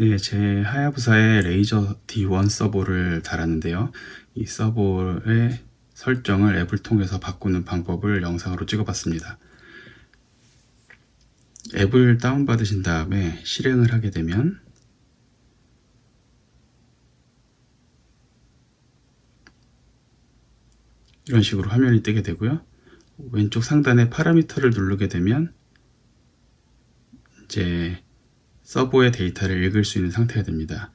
네, 제 하야부사의 레이저 D1 서버를 달았는데요. 이 서버의 설정을 앱을 통해서 바꾸는 방법을 영상으로 찍어봤습니다. 앱을 다운받으신 다음에 실행을 하게 되면 이런 식으로 화면이 뜨게 되고요. 왼쪽 상단에 파라미터를 누르게 되면 이제 서보의 데이터를 읽을 수 있는 상태가 됩니다.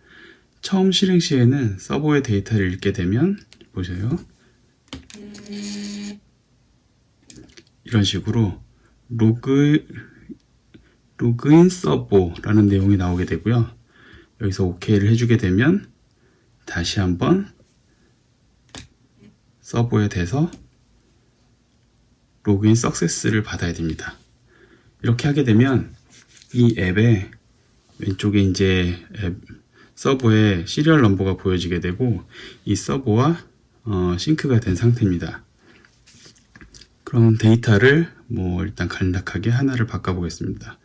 처음 실행 시에는 서보의 데이터를 읽게 되면 보세요. 이런 식으로 로그 로그인 서보라는 내용이 나오게 되고요. 여기서 OK를 해주게 되면 다시 한번 서보에 대해서 login success를 받아야 됩니다. 이렇게 하게 되면 이 앱에 왼쪽에 이제 앱 서보에 serial number가 보여지게 되고 이 서보와 어, sync가 된 상태입니다. 그럼 데이터를 뭐 일단 간략하게 하나를 바꿔보겠습니다.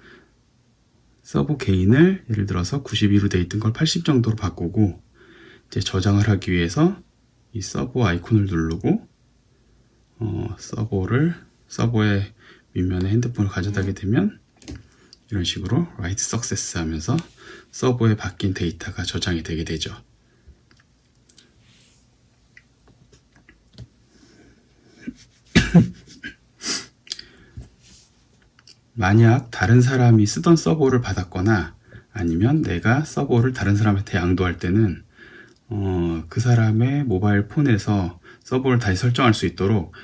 서보 gain을 예를 들어서 92로 되어 있던 걸 80 정도로 바꾸고 이제 저장을 하기 위해서 이 서버 아이콘을 누르고 어, 서버를 서버의 밑면에 핸드폰을 가져다게 되면 이런 식으로 write success 하면서 서버에 바뀐 데이터가 저장이 되게 되죠. 만약 다른 사람이 쓰던 서버를 받았거나 아니면 내가 서버를 다른 사람한테 양도할 때는 어, 그 사람의 모바일 폰에서 서보를 다시 설정할 수 있도록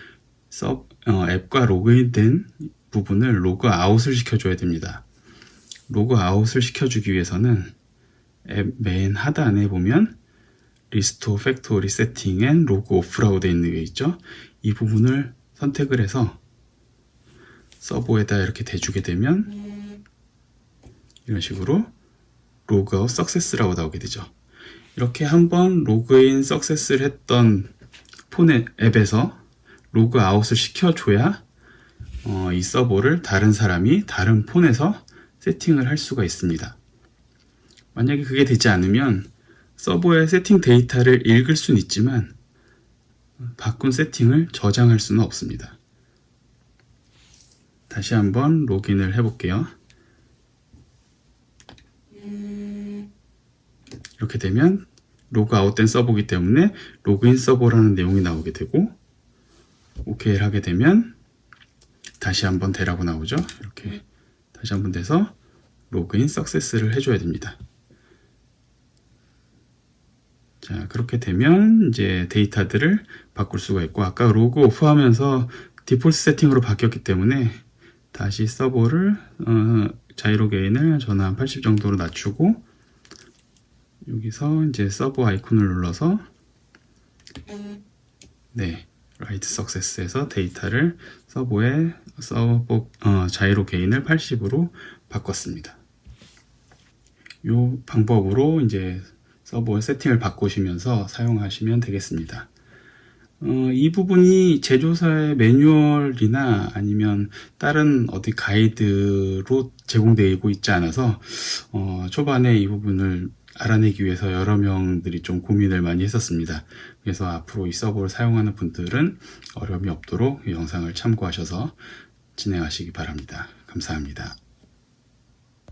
서, 어, 앱과 로그인된 부분을 로그 아웃을 시켜줘야 됩니다. 로그 아웃을 시켜주기 위해서는 앱 맨 하단에 보면 restore factory setting and log off라고 되어 있는 게 있죠. 이 부분을 선택을 해서 서보에다 이렇게 대주게 되면 이런 식으로 logout success라고 나오게 되죠. 이렇게 한번 login success를 했던 폰의 앱에서 로그아웃을 시켜줘야 어, 이 서보를 다른 사람이 다른 폰에서 세팅을 할 수가 있습니다. 만약에 그게 되지 않으면 서보의 세팅 데이터를 읽을 수는 있지만 바꾼 세팅을 저장할 수는 없습니다. 다시 한번 로그인을 해볼게요. 이렇게 되면 로그아웃된 서버이기 때문에 로그인 서버라는 내용이 나오게 되고 OK를 하게 되면 다시 한번 되라고 나오죠. 이렇게 다시 한번 돼서 로그인 석세스를 해줘야 됩니다. 자 그렇게 되면 이제 데이터들을 바꿀 수가 있고 아까 log off 하면서 디폴트 세팅으로 바뀌었기 때문에 다시 서보를 어, 자이로 gain을 한80 정도로 낮추고 여기서 이제 서보 아이콘을 눌러서 네 write success에서 데이터를 서보에 서보 어, 자이로 gain을 80으로 바꿨습니다. 이 방법으로 이제 서버 세팅을 바꾸시면서 사용하시면 되겠습니다. 어, 이 부분이 제조사의 매뉴얼이나 아니면 다른 어디 가이드로 제공되고 있지 않아서 어, 초반에 이 부분을 알아내기 위해서 여러 명들이 좀 고민을 많이 했었습니다. 그래서 앞으로 이 서버를 사용하는 분들은 어려움이 없도록 이 영상을 참고하셔서 진행하시기 바랍니다. 감사합니다.